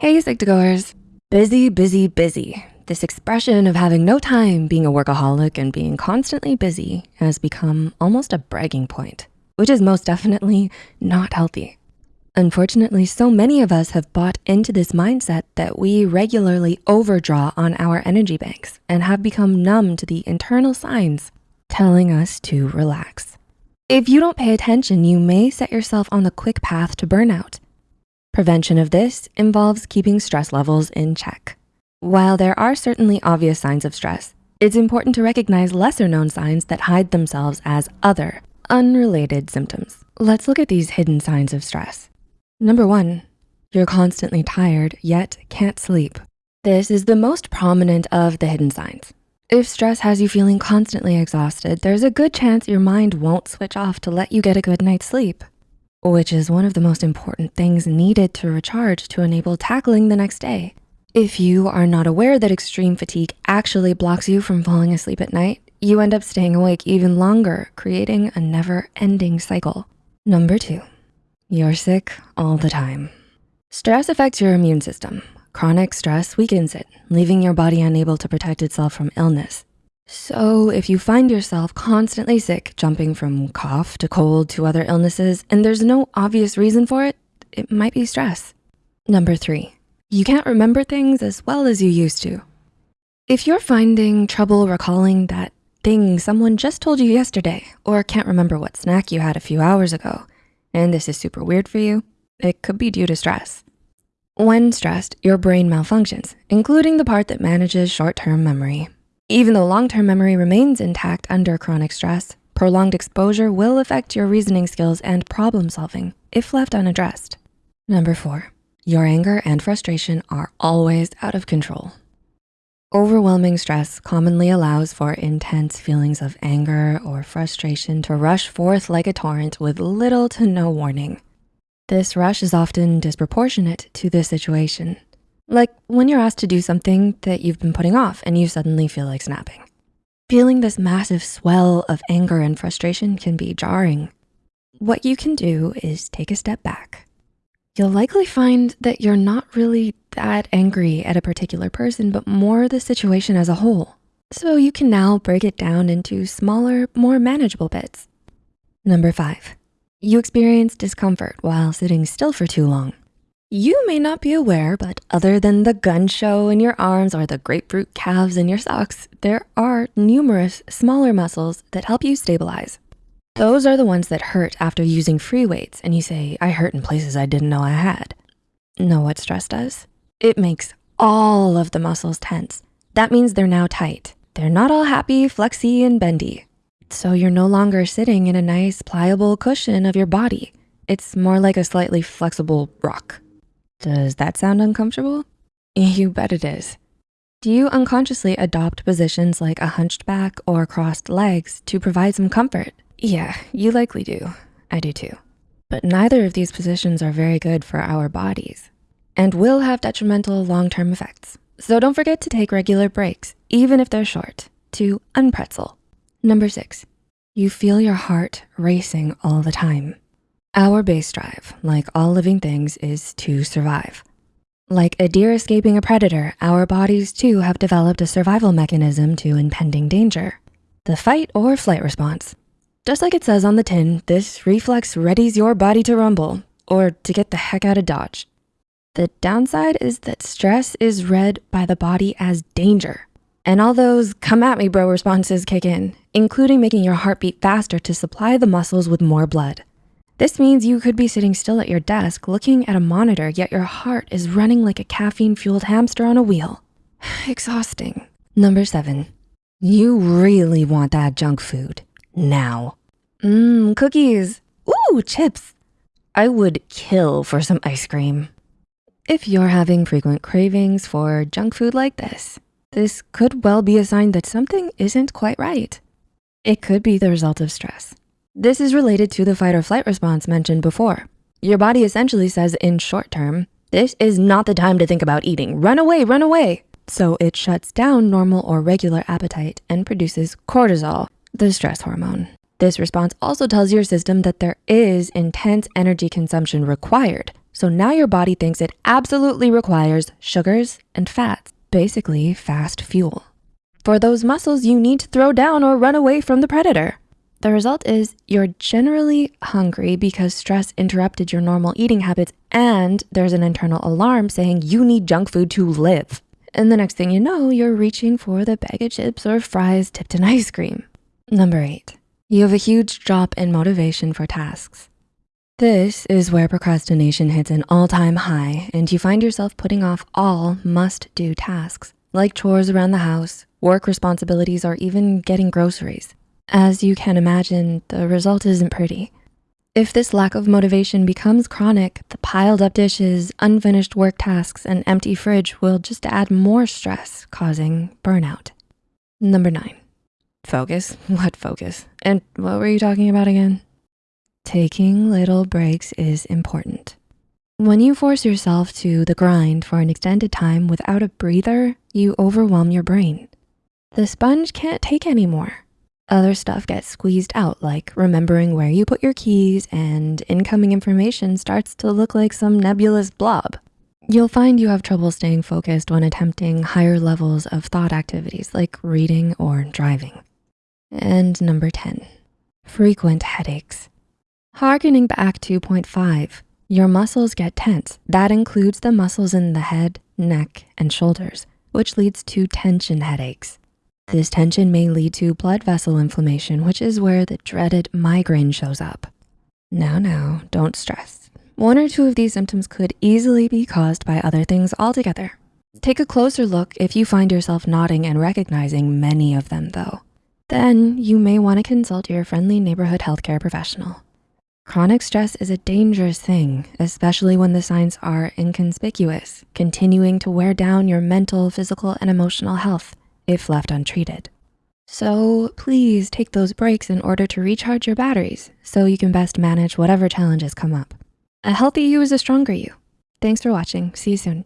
Hey, Psych2Goers. Busy, busy, busy. This expression of having no time, being a workaholic, and being constantly busy has become almost a bragging point, which is most definitely not healthy. Unfortunately, so many of us have bought into this mindset that we regularly overdraw on our energy banks and have become numb to the internal signs telling us to relax. If you don't pay attention, you may set yourself on the quick path to burnout Prevention of this involves keeping stress levels in check. While there are certainly obvious signs of stress, it's important to recognize lesser known signs that hide themselves as other, unrelated symptoms. Let's look at these hidden signs of stress. Number one, you're constantly tired yet can't sleep. This is the most prominent of the hidden signs. If stress has you feeling constantly exhausted, there's a good chance your mind won't switch off to let you get a good night's sleep which is one of the most important things needed to recharge to enable tackling the next day. If you are not aware that extreme fatigue actually blocks you from falling asleep at night, you end up staying awake even longer, creating a never ending cycle. Number two, you're sick all the time. Stress affects your immune system. Chronic stress weakens it, leaving your body unable to protect itself from illness. So if you find yourself constantly sick, jumping from cough to cold to other illnesses, and there's no obvious reason for it, it might be stress. Number three, you can't remember things as well as you used to. If you're finding trouble recalling that thing someone just told you yesterday, or can't remember what snack you had a few hours ago, and this is super weird for you, it could be due to stress. When stressed, your brain malfunctions, including the part that manages short-term memory. Even though long-term memory remains intact under chronic stress, prolonged exposure will affect your reasoning skills and problem solving if left unaddressed. Number four, your anger and frustration are always out of control. Overwhelming stress commonly allows for intense feelings of anger or frustration to rush forth like a torrent with little to no warning. This rush is often disproportionate to the situation. Like when you're asked to do something that you've been putting off and you suddenly feel like snapping. Feeling this massive swell of anger and frustration can be jarring. What you can do is take a step back. You'll likely find that you're not really that angry at a particular person, but more the situation as a whole. So you can now break it down into smaller, more manageable bits. Number five, you experience discomfort while sitting still for too long. You may not be aware, but other than the gun show in your arms or the grapefruit calves in your socks, there are numerous smaller muscles that help you stabilize. Those are the ones that hurt after using free weights and you say, I hurt in places I didn't know I had. Know what stress does? It makes all of the muscles tense. That means they're now tight. They're not all happy, flexy, and bendy. So you're no longer sitting in a nice pliable cushion of your body. It's more like a slightly flexible rock. Does that sound uncomfortable? You bet it is. Do you unconsciously adopt positions like a hunched back or crossed legs to provide some comfort? Yeah, you likely do. I do too. But neither of these positions are very good for our bodies and will have detrimental long-term effects. So don't forget to take regular breaks, even if they're short, to unpretzel. Number six, you feel your heart racing all the time. Our base drive, like all living things, is to survive. Like a deer escaping a predator, our bodies too have developed a survival mechanism to impending danger, the fight or flight response. Just like it says on the tin, this reflex readies your body to rumble or to get the heck out of Dodge. The downside is that stress is read by the body as danger. And all those come at me bro responses kick in, including making your heart beat faster to supply the muscles with more blood. This means you could be sitting still at your desk looking at a monitor, yet your heart is running like a caffeine-fueled hamster on a wheel. Exhausting. Number seven, you really want that junk food now. Mmm, cookies. Ooh, chips. I would kill for some ice cream. If you're having frequent cravings for junk food like this, this could well be a sign that something isn't quite right. It could be the result of stress. This is related to the fight or flight response mentioned before. Your body essentially says in short term, this is not the time to think about eating. Run away, run away. So it shuts down normal or regular appetite and produces cortisol, the stress hormone. This response also tells your system that there is intense energy consumption required. So now your body thinks it absolutely requires sugars and fats, basically fast fuel. For those muscles you need to throw down or run away from the predator. The result is you're generally hungry because stress interrupted your normal eating habits and there's an internal alarm saying you need junk food to live. And the next thing you know, you're reaching for the bag of chips or fries tipped in ice cream. Number eight, you have a huge drop in motivation for tasks. This is where procrastination hits an all-time high and you find yourself putting off all must-do tasks like chores around the house, work responsibilities, or even getting groceries. As you can imagine, the result isn't pretty. If this lack of motivation becomes chronic, the piled up dishes, unfinished work tasks, and empty fridge will just add more stress, causing burnout. Number nine, focus. What focus? And what were you talking about again? Taking little breaks is important. When you force yourself to the grind for an extended time without a breather, you overwhelm your brain. The sponge can't take anymore. Other stuff gets squeezed out, like remembering where you put your keys and incoming information starts to look like some nebulous blob. You'll find you have trouble staying focused when attempting higher levels of thought activities like reading or driving. And number 10, frequent headaches. Harkening back to point five, your muscles get tense. That includes the muscles in the head, neck, and shoulders, which leads to tension headaches. This tension may lead to blood vessel inflammation, which is where the dreaded migraine shows up. Now, now, don't stress. One or two of these symptoms could easily be caused by other things altogether. Take a closer look if you find yourself nodding and recognizing many of them though. Then you may wanna consult your friendly neighborhood healthcare professional. Chronic stress is a dangerous thing, especially when the signs are inconspicuous, continuing to wear down your mental, physical, and emotional health if left untreated. So please take those breaks in order to recharge your batteries so you can best manage whatever challenges come up. A healthy you is a stronger you. Thanks for watching. See you soon.